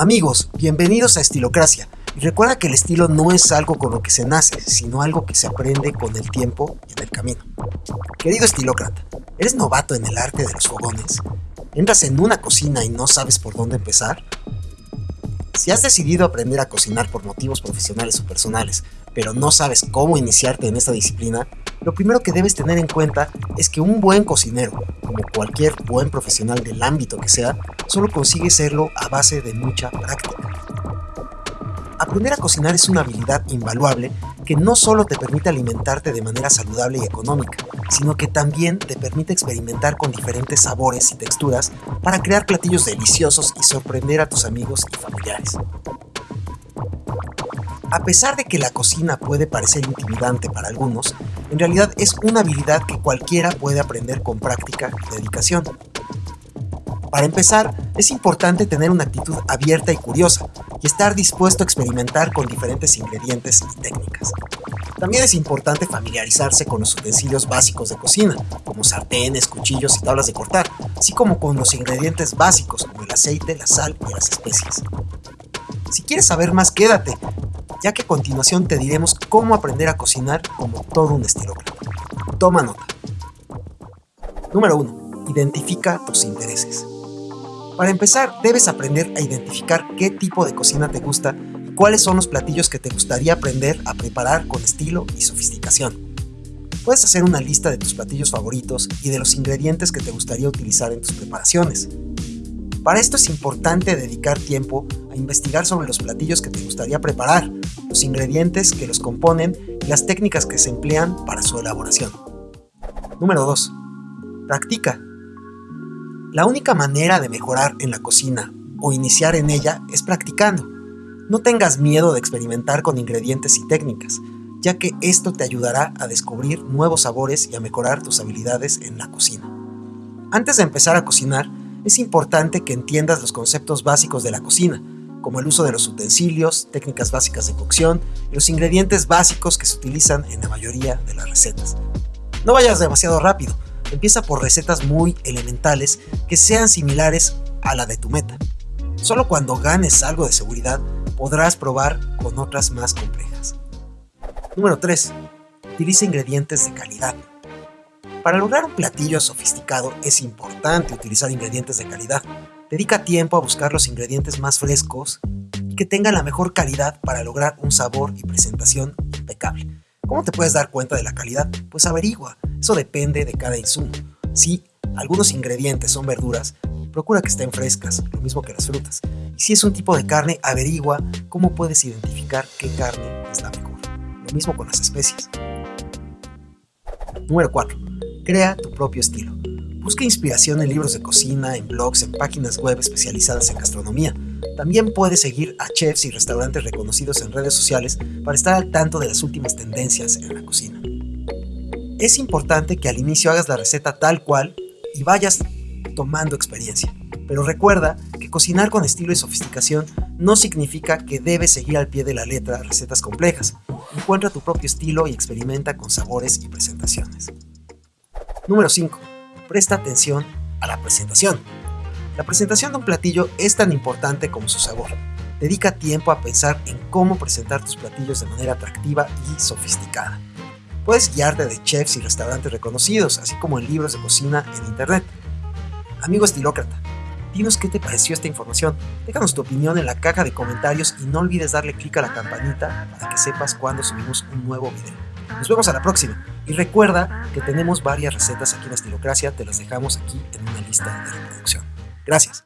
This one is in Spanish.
Amigos, bienvenidos a Estilocracia. Y recuerda que el estilo no es algo con lo que se nace, sino algo que se aprende con el tiempo y en el camino. Querido estilócrata, ¿eres novato en el arte de los fogones? ¿Entras en una cocina y no sabes por dónde empezar? Si has decidido aprender a cocinar por motivos profesionales o personales, pero no sabes cómo iniciarte en esta disciplina, lo primero que debes tener en cuenta es que un buen cocinero, como cualquier buen profesional del ámbito que sea, solo consigue serlo a base de mucha práctica. Aprender a cocinar es una habilidad invaluable que no solo te permite alimentarte de manera saludable y económica, sino que también te permite experimentar con diferentes sabores y texturas para crear platillos deliciosos y sorprender a tus amigos y familiares. A pesar de que la cocina puede parecer intimidante para algunos, en realidad es una habilidad que cualquiera puede aprender con práctica y dedicación. Para empezar, es importante tener una actitud abierta y curiosa, y estar dispuesto a experimentar con diferentes ingredientes y técnicas. También es importante familiarizarse con los utensilios básicos de cocina, como sartenes, cuchillos y tablas de cortar, así como con los ingredientes básicos como el aceite, la sal y las especias. Si quieres saber más, quédate, ya que a continuación te diremos cómo aprender a cocinar como todo un estilócrata. Toma nota. Número 1. Identifica tus intereses. Para empezar, debes aprender a identificar qué tipo de cocina te gusta y cuáles son los platillos que te gustaría aprender a preparar con estilo y sofisticación. Puedes hacer una lista de tus platillos favoritos y de los ingredientes que te gustaría utilizar en tus preparaciones. Para esto es importante dedicar tiempo a investigar sobre los platillos que te gustaría preparar, los ingredientes que los componen y las técnicas que se emplean para su elaboración. Número 2. Practica. La única manera de mejorar en la cocina o iniciar en ella es practicando. No tengas miedo de experimentar con ingredientes y técnicas, ya que esto te ayudará a descubrir nuevos sabores y a mejorar tus habilidades en la cocina. Antes de empezar a cocinar, es importante que entiendas los conceptos básicos de la cocina, como el uso de los utensilios, técnicas básicas de cocción y los ingredientes básicos que se utilizan en la mayoría de las recetas. No vayas demasiado rápido, empieza por recetas muy elementales que sean similares a la de tu meta. Solo cuando ganes algo de seguridad podrás probar con otras más complejas. Número 3. Utiliza ingredientes de calidad. Para lograr un platillo sofisticado es importante utilizar ingredientes de calidad. Dedica tiempo a buscar los ingredientes más frescos y que tengan la mejor calidad para lograr un sabor y presentación impecable. ¿Cómo te puedes dar cuenta de la calidad? Pues averigua, eso depende de cada insumo. Si algunos ingredientes son verduras, procura que estén frescas, lo mismo que las frutas. Y si es un tipo de carne, averigua cómo puedes identificar qué carne es la mejor. Lo mismo con las especies. Número 4. Crea tu propio estilo. Busca inspiración en libros de cocina, en blogs, en páginas web especializadas en gastronomía. También puedes seguir a chefs y restaurantes reconocidos en redes sociales para estar al tanto de las últimas tendencias en la cocina. Es importante que al inicio hagas la receta tal cual y vayas tomando experiencia. Pero recuerda que cocinar con estilo y sofisticación no significa que debes seguir al pie de la letra recetas complejas. Encuentra tu propio estilo y experimenta con sabores y presentaciones. Número 5. Presta atención a la presentación. La presentación de un platillo es tan importante como su sabor. Dedica tiempo a pensar en cómo presentar tus platillos de manera atractiva y sofisticada. Puedes guiarte de chefs y restaurantes reconocidos, así como en libros de cocina en internet. Amigo estilócrata, dinos qué te pareció esta información. Déjanos tu opinión en la caja de comentarios y no olvides darle clic a la campanita para que sepas cuando subimos un nuevo video. Nos vemos a la próxima. Y recuerda que tenemos varias recetas aquí en Estilocracia, te las dejamos aquí en una lista de reproducción. Gracias.